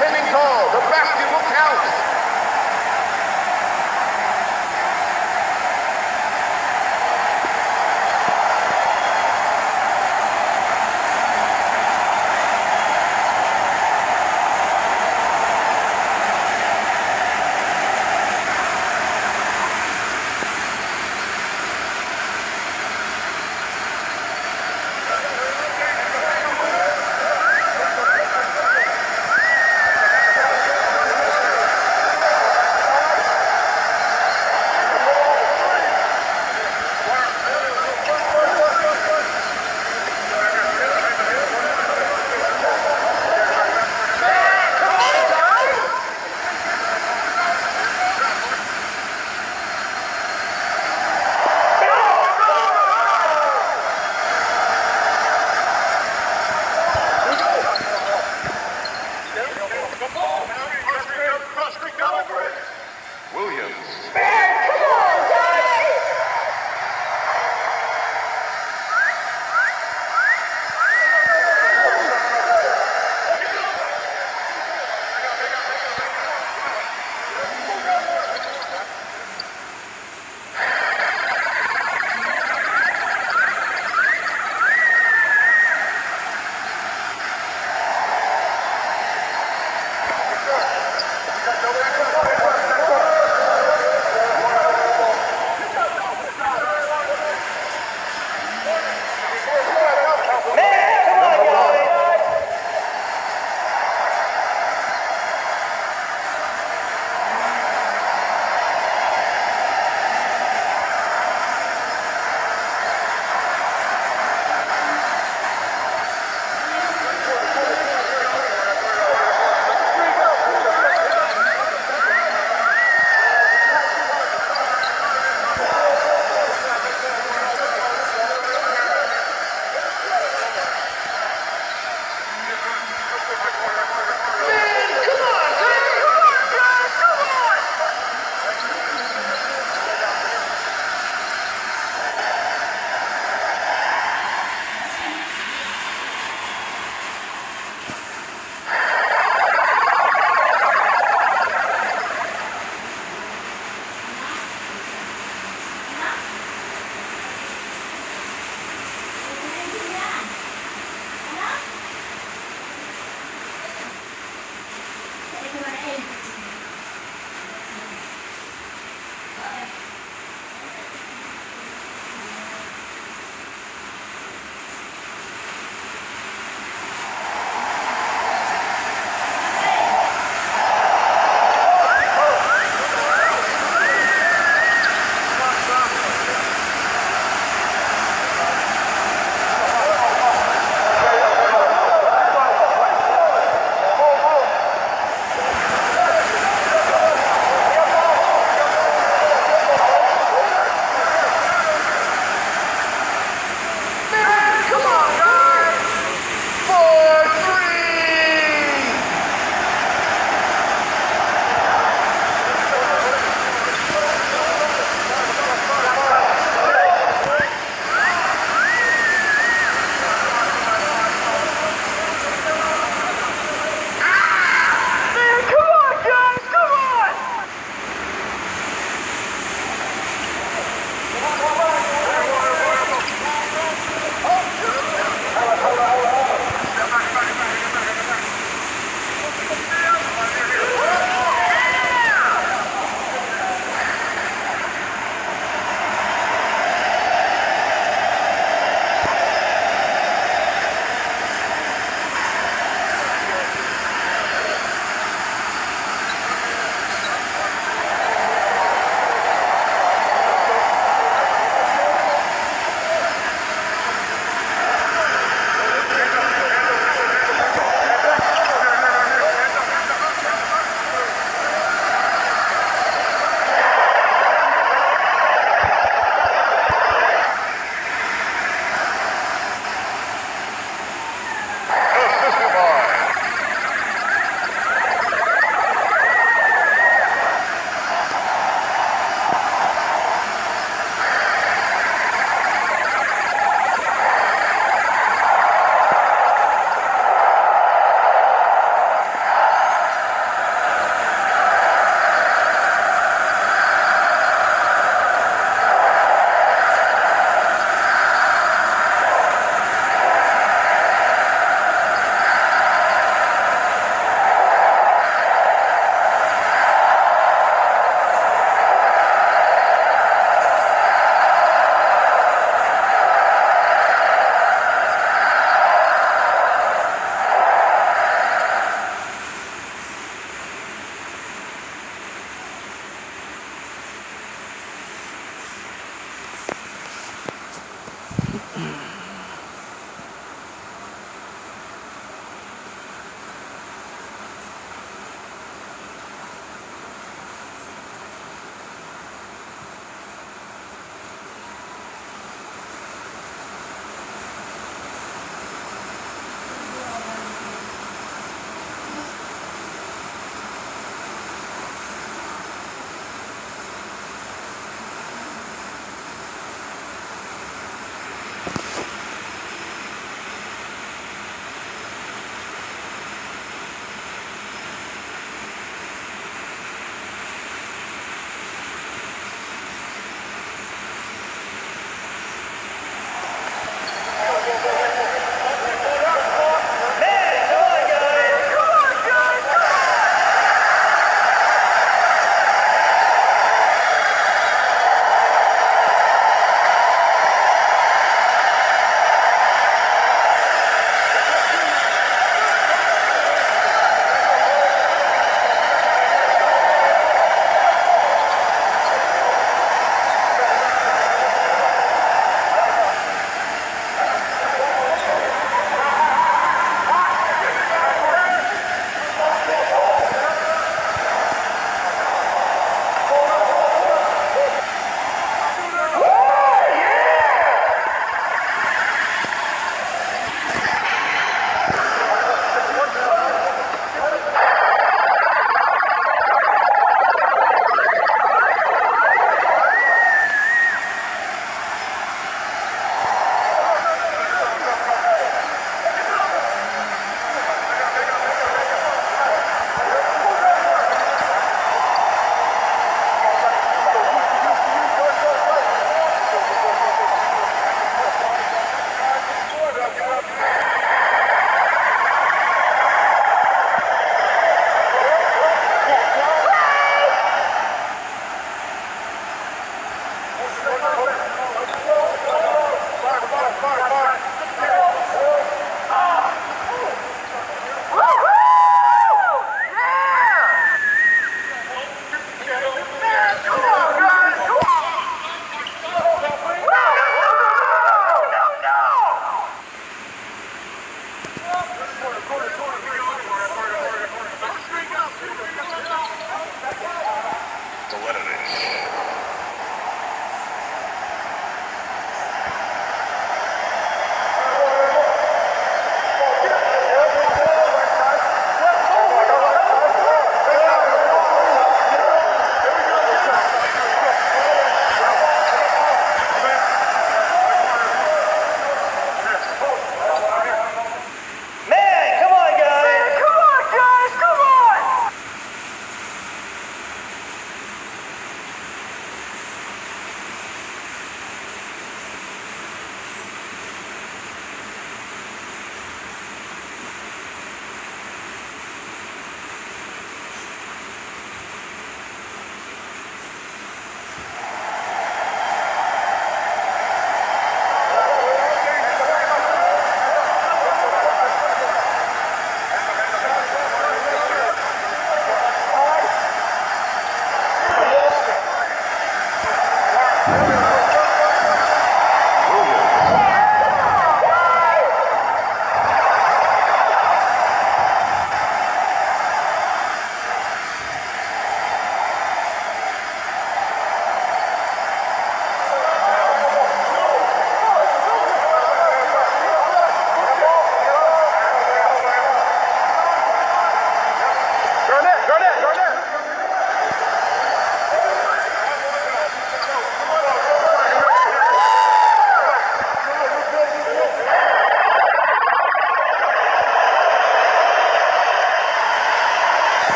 Kevin Cole, the basket will count.